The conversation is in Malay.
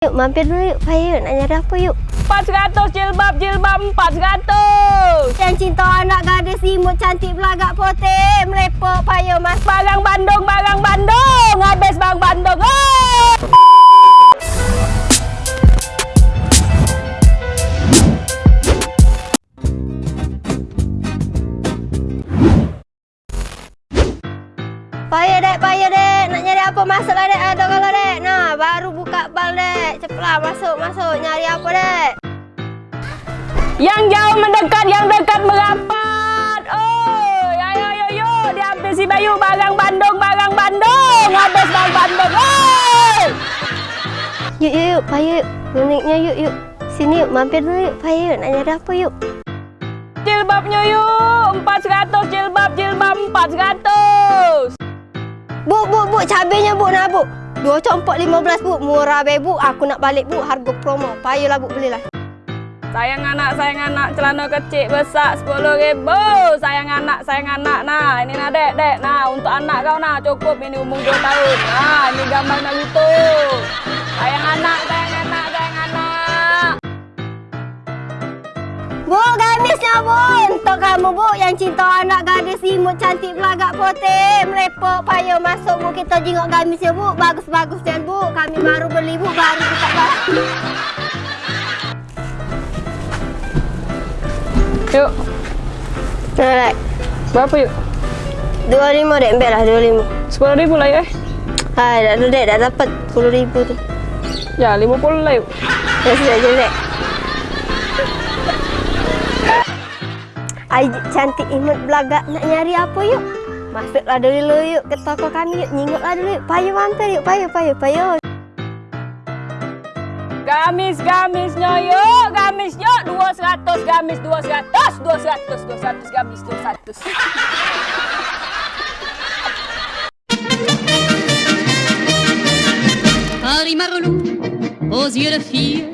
Yuk, mampir dulu yuk. Payah yuk, nak nyari apa yuk. 400 jilbab, jilbab 400. Yang cinta anak gadis imut cantik belagak putih. Melepok payah mas. Barang Bandung, barang Bandung. Payah dek. Nak nyari apa masuklah dek. Ada kalau dek. Nah, baru buka bal dek. Cepatlah masuk, masuk. Nyari apa dek? Yang jauh mendekat, yang dekat merapat. Oh, ya yo yo yo. Diambil si Bayu barang Bandung, barang Bandung. Habis barang Bandung. Oh! Yuk, yuk, yuk. Yuk. Uniknya yuk, yuk. Sini yuk, mampir dulu yuk. Payah yuk, nak nyari apa yuk. Jilbabnya yuk. 400 jilbab, jilbab Bu, bu, bu. Cabenya bu, nak bu. Dua compok lima belas bu. Murah be bu. Aku nak balik bu. Harga promo. Payahlah bu, belilah. Sayang anak, sayang anak, celana kecil besar sepuluh ribu. Sayang anak, sayang anak. Nah, ini nah dek, dek. Nah, untuk anak kau nah cukup ini umur dua tahun. Nah, ini gambar Naruto. Sayang anak, sayang anak, sayang anak. Bu, gamisnya bu. Bu yang cinta anak gadis imut cantik belagak putih. Melepok payah masuk bu. Kita jengok gamisnya bu. Bagus-bagus dan bu. Kami baru beli bu. Baru buka barang. Yuk, Nah, berapa yuk? dua lima dek. Ambil lah dua lima. Sepuluh ribu lah ya. Hai, dah dek. Dah dapat puluh ribu tu. Ya, lima puluh lah yuk. Dah sudah je Ai cantik imut belagak nak nyari apa yuk? Masuklah dulu yuk ke toko kami yuk. Nyingoklah dulu yuk. Payah mampir yuk. Payah, payah, payah. Gamis, gamisnya yuk, gamis yuk. Dua seratus, gamis dua seratus, dua seratus, dua seratus, gamis dua seratus. Harry Marlou, aux yeux de fille,